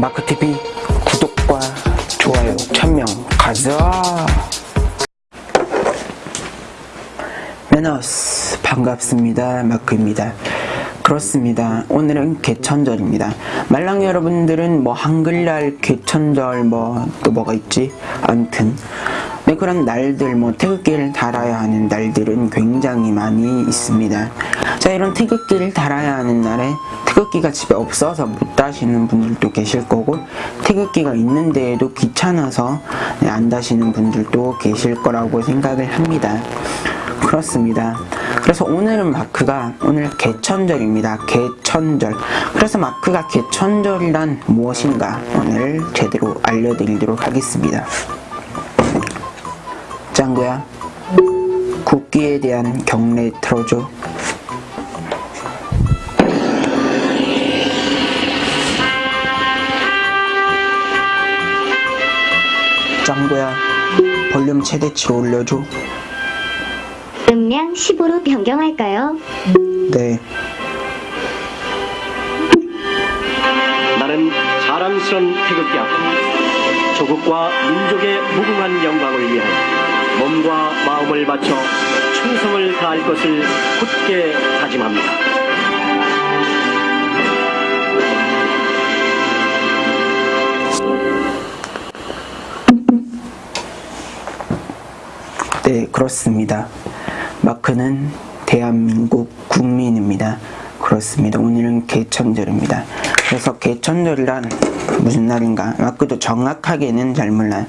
마크TV 구독과 좋아요 천명 가자. 매너스 반갑습니다. 마크입니다. 그렇습니다. 오늘은 개천절입니다. 말랑 여러분들은 뭐 한글날 개천절 뭐 또 뭐가 있지? 암튼 네, 그런 날들, 뭐, 태극기를 달아야 하는 날들은 굉장히 많이 있습니다. 자, 이런 태극기를 달아야 하는 날에 태극기가 집에 없어서 못 다시는 분들도 계실 거고, 태극기가 있는데에도 귀찮아서 네, 안 다시는 분들도 계실 거라고 생각을 합니다. 그렇습니다. 그래서 오늘은 마크가 오늘 개천절입니다. 개천절. 그래서 마크가 개천절이란 무엇인가 오늘 제대로 알려드리도록 하겠습니다. 짱구야? 국기에 대한 경례 틀어줘. 짱구야 볼륨 최대치로 올려줘. 음량 10으로 변경할까요? 네. 나는 자랑스런 태극기 앞에 조국과 민족의 무궁한 영광을 위하여 몸과 마음을 바쳐 충성을 다할 것을 굳게 다짐합니다. 네, 그렇습니다. 마크는 대한민국 국민입니다. 그렇습니다. 오늘은 개천절입니다. 그래서 개천절이란 무슨 날인가? 마크도 정확하게는 잘 몰라요.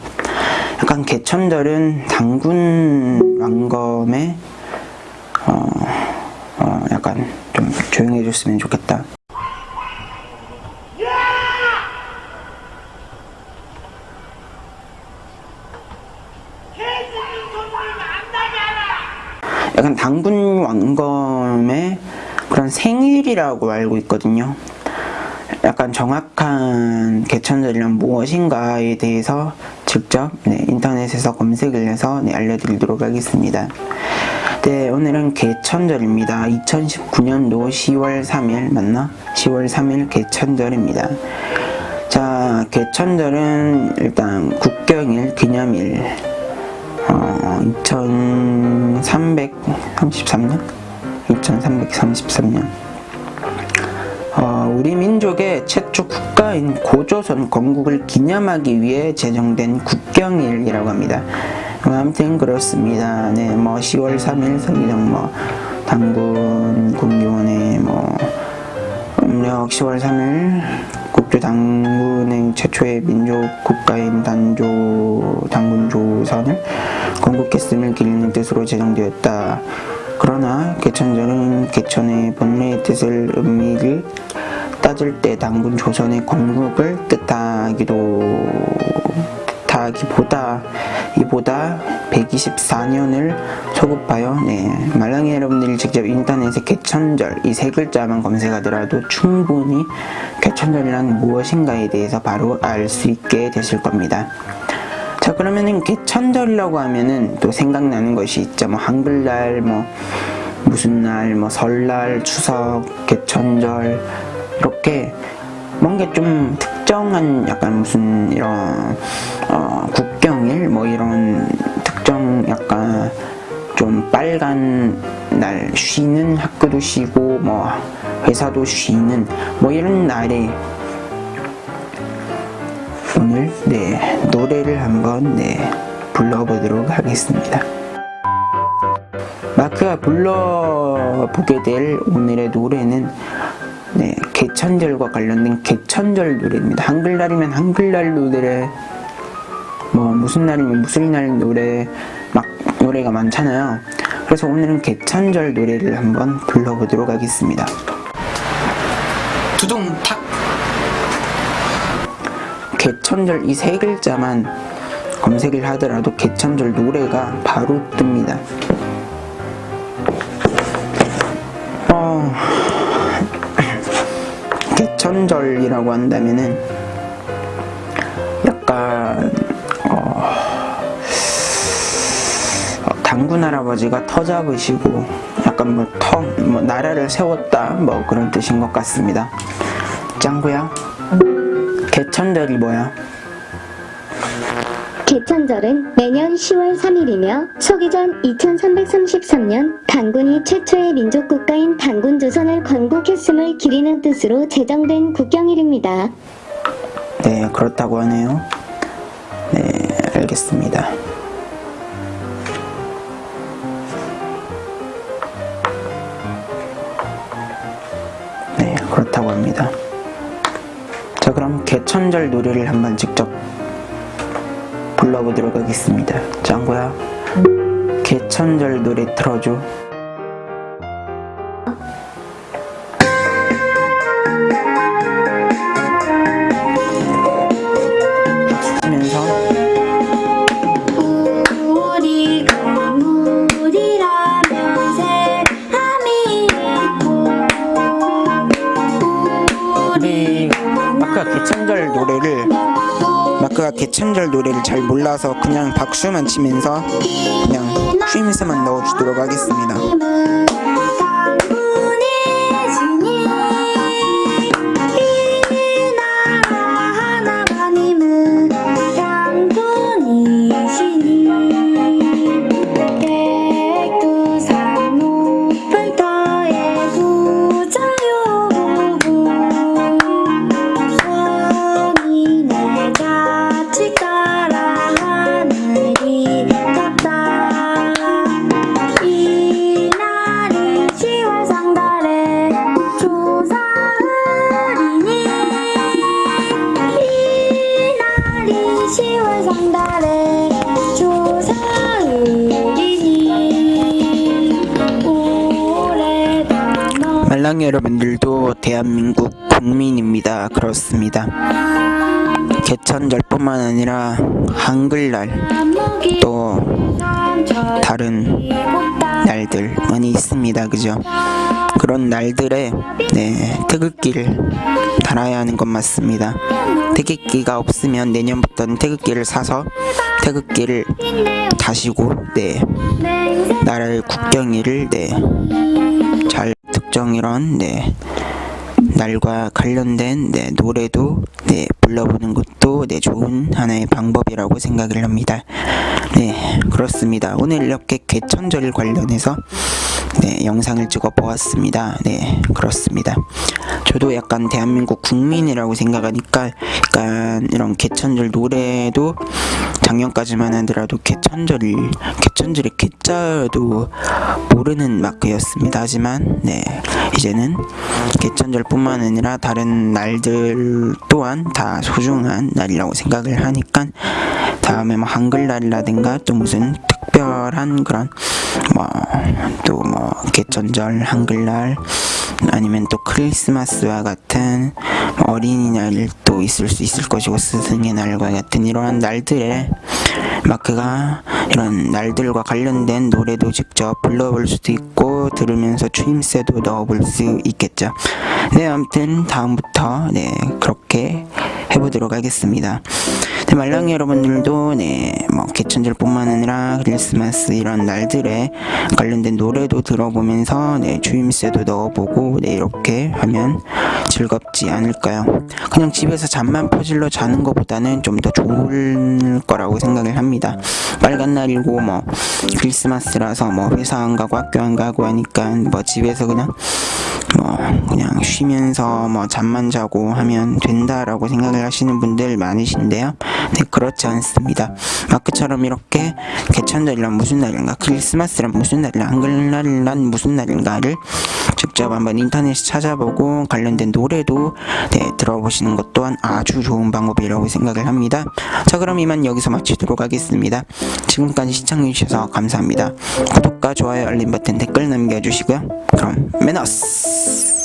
약간 개천절은 당군 왕검의 어, 어, 약간 좀 조용해 줬으면 좋겠다. 약간 당군 왕검의 그런 생일이라고 알고 있거든요. 약간 정확한 개천절이란 무엇인가에 대해서 직접 네, 인터넷에서 검색을 해서 네, 알려드리도록 하겠습니다. 네, 오늘은 개천절입니다. 2019년도 10월 3일 맞나? 10월 3일 개천절입니다. 자, 개천절은 일단 국경일 기념일 어, 2333년? 2333년 어, 우리 민족의 최초 국가인 고조선 건국을 기념하기 위해 제정된 국경일이라고 합니다. 뭐 아무튼 그렇습니다. 네, 뭐 10월 3일 서기정 뭐 당군 군교원의 뭐 음력 10월 3일 국조 당군의 최초의 민족 국가인 단조 당군 조선을 건국했음을 기리는 뜻으로 제정되었다. 그러나 개천절은 개천의 본래의 뜻을 의미를 따질 때 당군 조선의 건국을 뜻하기도 뜻하기보다 이보다 124년을 소급하여 네, 말랑이 여러분들이 직접 인터넷에 개천절 이 세 글자만 검색하더라도 충분히 개천절이란 무엇인가에 대해서 바로 알 수 있게 되실 겁니다. 자 그러면은 개천절이라고 하면은 또 생각나는 것이 있죠 뭐 한글날 뭐 무슨 날 뭐 설날 추석 개천절 이렇게 뭔가 좀 특정한 약간 무슨 이런 어, 국경일 뭐 이런 특정 약간 좀 빨간 날 쉬는 학교도 쉬고 뭐 회사도 쉬는 뭐 이런 날에 오늘 네 노래를 한번 네 불러보도록 하겠습니다. 마크가 불러보게 될 오늘의 노래는 네 개천절과 관련된 개천절 노래입니다. 한글날이면 한글날 노래 뭐 무슨 날이면 무슨 날 노래 막 노래가 많잖아요. 그래서 오늘은 개천절 노래를 한번 불러보도록 하겠습니다. 두둥탁 개천절 이 세 글자만 검색을 하더라도 개천절 노래가 바로 뜹니다. 개천절이라고 한다면은 약간 어, 당군 할아버지가 터 잡으시고 약간 뭐 터, 뭐 나라를 세웠다 뭐 그런 뜻인 것 같습니다. 짱구야. 개천절이 뭐야? 개천절은 매년 10월 3일이며 소기전 2333년 단군이 최초의 민족국가인 단군조선을 건국했음을 기리는 뜻으로 제정된 국경일입니다. 네, 그렇다고 하네요. 네, 알겠습니다. 네, 그렇다고 합니다. 자, 그럼 개천절 노래를 한번 직접 불러보도록 하겠습니다. 짱구야, 개천절 노래 틀어줘. 마크가 개천절 노래를 마크가 개천절 노래를 잘 몰라서 그냥 박수만 치면서 그냥 쉼새만 넣어주도록 하겠습니다. 너 말랑이 여러분들도 대한민국 국민입니다. 그렇습니다. 개천절뿐만 아니라 한글날 또 다른 날들 많이 있습니다. 그죠? 그런 날들에 네, 태극기를 달아야 하는 건 맞습니다. 태극기가 없으면 내년부터는 태극기를 사서 태극기를 다시고 네, 나라의 국경일을 네, 잘 특정이런 네, 날과 관련된 네, 노래도 네, 불러보는 것도 네, 좋은 하나의 방법이라고 생각을 합니다. 네, 그렇습니다. 오늘 이렇게 개천절 관련해서 네, 영상을 찍어 보았습니다. 네, 그렇습니다. 저도 약간 대한민국 국민이라고 생각하니까 약간 이런 개천절 노래도 작년까지만 하더라도 개천절이 개천절의 개자도 모르는 마크였습니다. 하지만 네 이제는 개천절뿐만 아니라 다른 날들 또한 다 소중한 날이라고 생각을 하니까 다음에 뭐 한글날이라든가 또 무슨 특별한 그런 뭐 또뭐 개천절 한글날 아니면 또 크리스마스와 같은 뭐 어린이날도 있을 수 있을 것이고 스승의 날과 같은 이러한 날들에 마크가 이런 날들과 관련된 노래도 직접 불러볼 수도 있고 들으면서 추임새도 넣어볼 수 있겠죠. 네, 아무튼 다음부터 네 그렇게 해보도록 하겠습니다. 네, 말랑이 여러분들도 네, 뭐 개천절뿐만 아니라 크리스마스 이런 날들에 관련된 노래도 들어보면서 네, 주임새도 넣어보고 네, 이렇게 하면 즐겁지 않을까요? 그냥 집에서 잠만 퍼질러 자는 것보다는 좀 더 좋을 거라고 생각을 합니다. 빨간 날이고 뭐 크리스마스라서 뭐 회사 안 가고 학교 안 가고 하니까 뭐 집에서 그냥 뭐 그냥 쉬면서 뭐 잠만 자고 하면 된다라고 생각을 하시는 분들 많으신데요. 네 그렇지 않습니다. 마크처럼 이렇게 개천절이란 무슨 날인가 크리스마스란 무슨 날인가 한글날이란 무슨 날인가를 직접 한번 인터넷에 찾아보고 관련된 노래도 네, 들어보시는 것 또한 아주 좋은 방법이라고 생각을 합니다. 자 그럼 이만 여기서 마치도록 하겠습니다. 지금까지 시청해주셔서 감사합니다. 구독과 좋아요 알림 버튼 댓글 남겨주시고요. 그럼 매너스